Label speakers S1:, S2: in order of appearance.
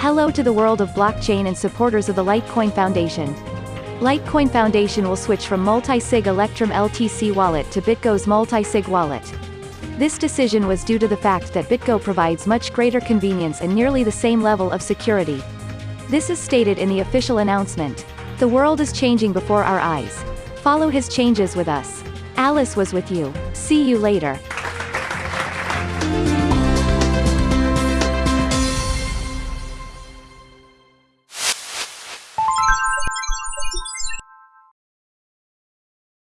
S1: Hello to the world of blockchain and supporters of the Litecoin Foundation. Litecoin Foundation will switch from multi-sig Electrum LTC wallet to BitGo's multi-sig wallet. This decision was due to the fact that BitGo provides much greater convenience and nearly the same level of security. This is stated in the official announcement. The world is changing before our eyes. Follow his changes with us. Alice was with you. See you later.